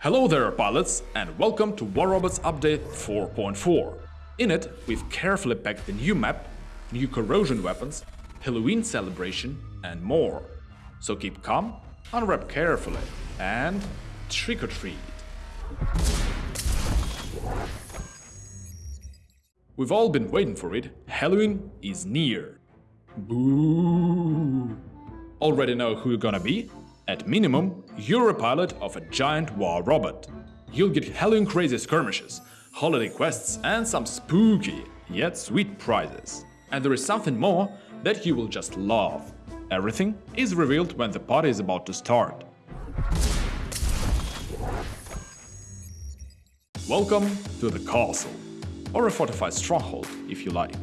Hello there pilots and welcome to War Robots Update 4.4. In it, we've carefully packed the new map, new corrosion weapons, Halloween celebration and more. So keep calm, unwrap carefully and trick or treat. We've all been waiting for it, Halloween is near. Boo! Already know who you're gonna be? At minimum, you're a pilot of a giant war robot. You'll get Halloween crazy skirmishes, holiday quests and some spooky, yet sweet prizes. And there is something more that you will just love. Everything is revealed when the party is about to start. Welcome to the castle, or a fortified stronghold if you like.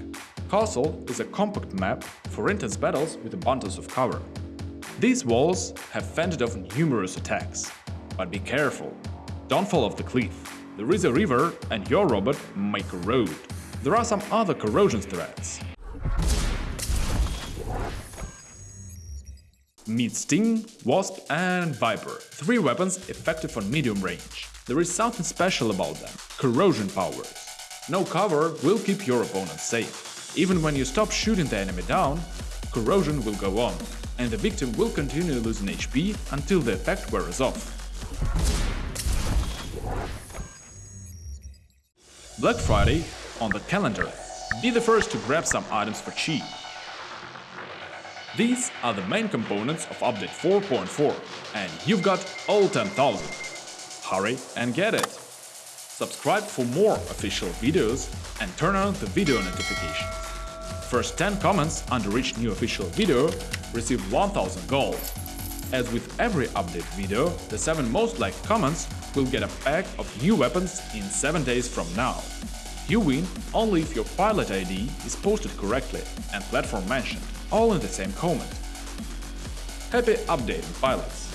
Castle is a compact map for intense battles with abundance of cover. These walls have fended off numerous attacks. But be careful, don't fall off the cliff. There is a river and your robot may corrode. There are some other corrosion threats. Meet Sting, Wasp and Viper, three weapons effective on medium range. There is something special about them – corrosion powers. No cover will keep your opponent safe. Even when you stop shooting the enemy down, corrosion will go on, and the victim will continue losing HP until the effect wears off. Black Friday on the calendar. Be the first to grab some items for cheap. These are the main components of update 4.4 and you've got all 10,000. Hurry and get it! Subscribe for more official videos and turn on the video notifications. First 10 comments under each new official video receive 1000 gold. As with every update video, the 7 most liked comments will get a pack of new weapons in 7 days from now. You win only if your pilot ID is posted correctly and platform mentioned, all in the same comment. Happy updating, pilots!